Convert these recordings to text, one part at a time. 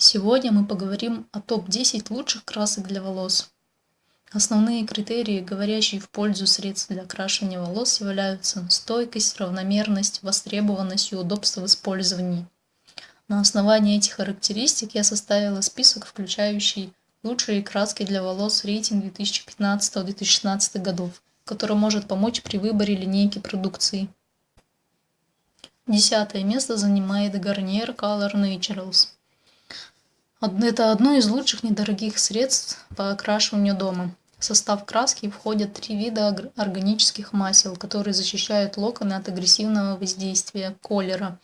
Сегодня мы поговорим о топ-10 лучших красок для волос. Основные критерии, говорящие в пользу средств для окрашивания волос, являются стойкость, равномерность, востребованность и удобство в использовании. На основании этих характеристик я составила список, включающий лучшие краски для волос рейтинг 2015-2016 годов, который может помочь при выборе линейки продукции. Десятое место занимает Garnier Color Naturals. Это одно из лучших недорогих средств по окрашиванию дома. В состав краски входят три вида органических масел, которые защищают локоны от агрессивного воздействия колера,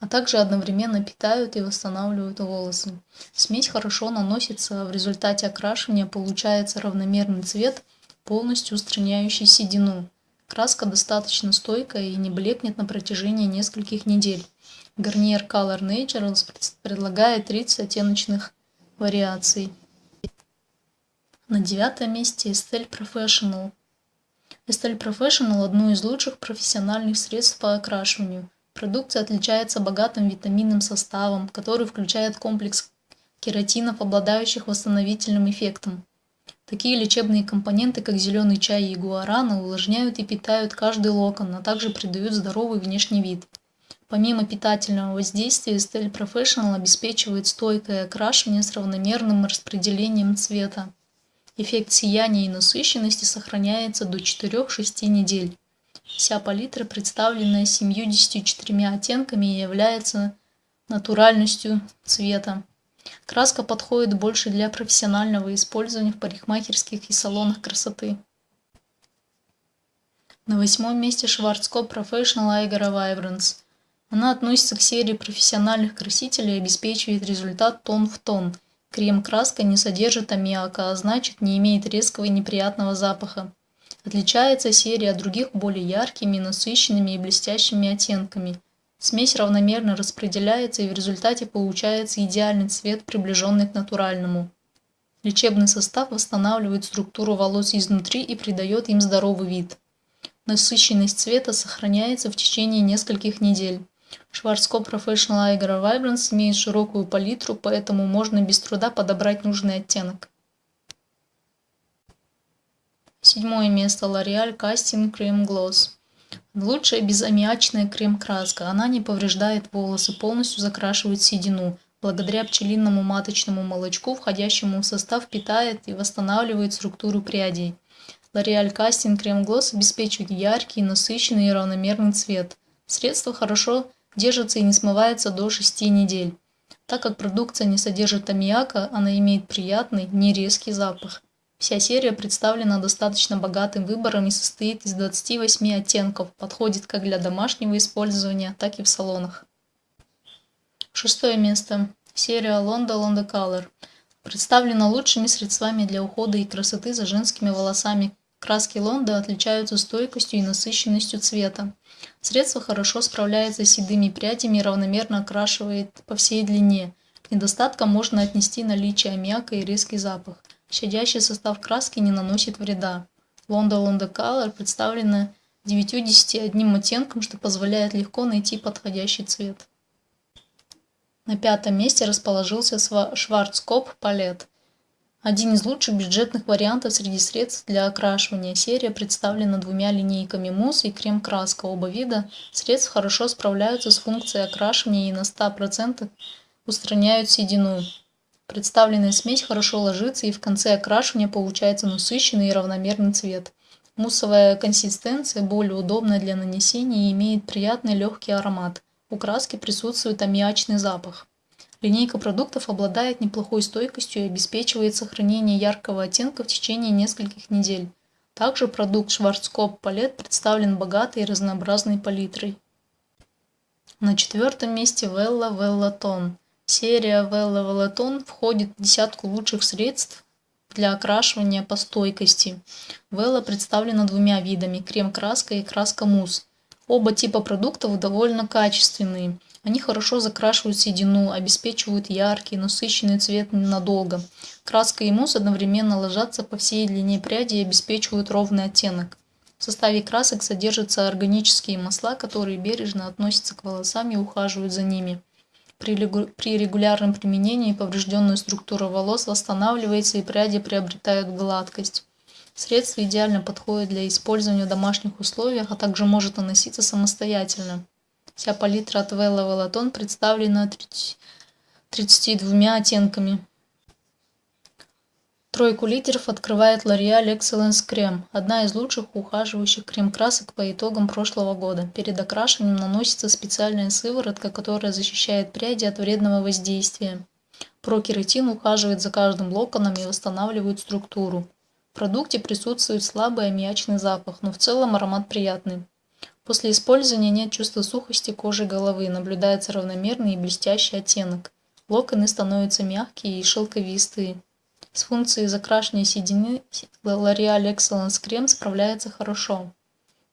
а также одновременно питают и восстанавливают волосы. Смесь хорошо наносится, в результате окрашивания получается равномерный цвет, полностью устраняющий седину. Краска достаточно стойкая и не блекнет на протяжении нескольких недель. Garnier Color Naturals предлагает 30 оттеночных вариаций. На девятом месте Estelle Professional. Estelle Professional – одно из лучших профессиональных средств по окрашиванию. Продукция отличается богатым витаминным составом, который включает комплекс кератинов, обладающих восстановительным эффектом. Такие лечебные компоненты, как зеленый чай и гуарана, увлажняют и питают каждый локон, а также придают здоровый внешний вид. Помимо питательного воздействия, Estelle Professional обеспечивает стойкое окрашивание с равномерным распределением цвета. Эффект сияния и насыщенности сохраняется до 4-6 недель. Вся палитра, представленная 74 оттенками, является натуральностью цвета. Краска подходит больше для профессионального использования в парикмахерских и салонах красоты. На восьмом месте Schwarzkopf Professional Aegara Vibrance – она относится к серии профессиональных красителей и обеспечивает результат тон в тон. Крем-краска не содержит аммиака, а значит не имеет резкого и неприятного запаха. Отличается серия от других более яркими, насыщенными и блестящими оттенками. Смесь равномерно распределяется и в результате получается идеальный цвет, приближенный к натуральному. Лечебный состав восстанавливает структуру волос изнутри и придает им здоровый вид. Насыщенность цвета сохраняется в течение нескольких недель. Schwarzkopf Professional Aegara Vibrance имеет широкую палитру, поэтому можно без труда подобрать нужный оттенок. Седьмое место L'Oreal Casting Cream Gloss. Лучшая безаммиачная крем-краска. Она не повреждает волосы, полностью закрашивает седину. Благодаря пчелиному маточному молочку, входящему в состав, питает и восстанавливает структуру прядей. L'Oreal Casting Cream Gloss обеспечивает яркий, насыщенный и равномерный цвет. Средство хорошо держится и не смывается до 6 недель. Так как продукция не содержит аммиака, она имеет приятный, нерезкий запах. Вся серия представлена достаточно богатым выбором и состоит из 28 оттенков, подходит как для домашнего использования, так и в салонах. Шестое место. Серия Londa Londa Color. Представлена лучшими средствами для ухода и красоты за женскими волосами. Краски Лонда отличаются стойкостью и насыщенностью цвета. Средство хорошо справляется с седыми прядями и равномерно окрашивает по всей длине. К недостаткам можно отнести наличие аммиака и резкий запах. Щадящий состав краски не наносит вреда. Лонда Лонда Color представлена 9-10 оттенком, что позволяет легко найти подходящий цвет. На пятом месте расположился Шварцкоп Палет. Один из лучших бюджетных вариантов среди средств для окрашивания. Серия представлена двумя линейками мусс и крем-краска. Оба вида средств хорошо справляются с функцией окрашивания и на 100% устраняют седину. Представленная смесь хорошо ложится и в конце окрашивания получается насыщенный и равномерный цвет. Муссовая консистенция более удобная для нанесения и имеет приятный легкий аромат. У краски присутствует аммиачный запах. Линейка продуктов обладает неплохой стойкостью и обеспечивает сохранение яркого оттенка в течение нескольких недель. Также продукт Schwarzkopf Palette представлен богатой и разнообразной палитрой. На четвертом месте Vella Vella Tone. Серия Vella Tone входит в десятку лучших средств для окрашивания по стойкости. Vella представлена двумя видами – крем-краска и краска-мусс. Оба типа продуктов довольно качественные. Они хорошо закрашивают седину, обеспечивают яркий, насыщенный цвет ненадолго. Краска и мусс одновременно ложатся по всей длине пряди и обеспечивают ровный оттенок. В составе красок содержатся органические масла, которые бережно относятся к волосам и ухаживают за ними. При, регулярном применении поврежденная структура волос восстанавливается и пряди приобретают гладкость. Средство идеально подходит для использования в домашних условиях, а также может наноситься самостоятельно. Вся палитра от Vella Veloton представлена 32 оттенками. Тройку лидеров открывает L'Oreal Excellence Крем, одна из лучших ухаживающих крем-красок по итогам прошлого года. Перед окрашиванием наносится специальная сыворотка, которая защищает пряди от вредного воздействия. Прокератин ухаживает за каждым локоном и восстанавливает структуру. В продукте присутствует слабый аммиачный запах, но в целом аромат приятный. После использования нет чувства сухости кожи головы, наблюдается равномерный и блестящий оттенок. Локоны становятся мягкие и шелковистые. С функцией закрашивания седины L'Oreal Excellence крем справляется хорошо.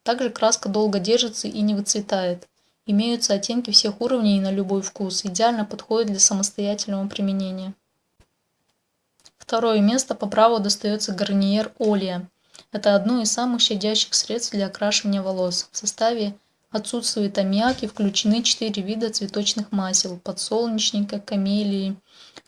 Также краска долго держится и не выцветает. Имеются оттенки всех уровней и на любой вкус. Идеально подходит для самостоятельного применения. Второе место по праву достается Гарниер Олия. Это одно из самых щадящих средств для окрашивания волос. В составе отсутствует аммиак и включены 4 вида цветочных масел – подсолнечника, камелии,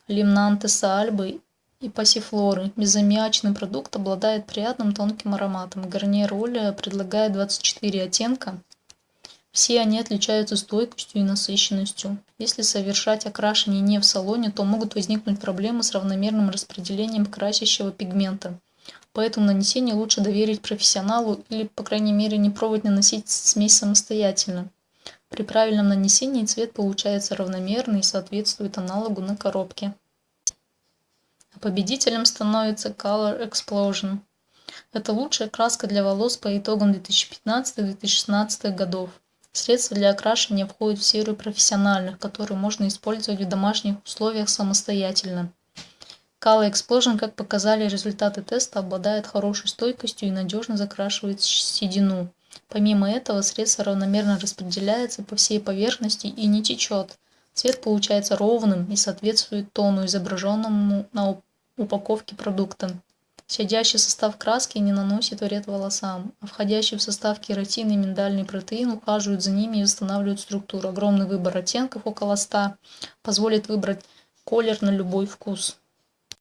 лимнантеса альбы и пассифлоры. Безаммиачный продукт обладает приятным тонким ароматом. Гарниер Оля предлагает 24 оттенка. Все они отличаются стойкостью и насыщенностью. Если совершать окрашивание не в салоне, то могут возникнуть проблемы с равномерным распределением красящего пигмента. Поэтому нанесение лучше доверить профессионалу или, по крайней мере, не пробовать наносить смесь самостоятельно. При правильном нанесении цвет получается равномерный и соответствует аналогу на коробке. Победителем становится Color Explosion. Это лучшая краска для волос по итогам 2015-2016 годов. Средства для окрашивания входят в серию профессиональных, которые можно использовать в домашних условиях самостоятельно. Color Explosion, как показали результаты теста, обладает хорошей стойкостью и надежно закрашивает седину. Помимо этого, средство равномерно распределяется по всей поверхности и не течет. Цвет получается ровным и соответствует тону, изображенному на упаковки продукта. Щадящий состав краски не наносит вред волосам, а входящий в состав кератин и миндальный протеин ухаживают за ними и восстанавливают структуру. Огромный выбор оттенков, около 100, позволит выбрать колер на любой вкус.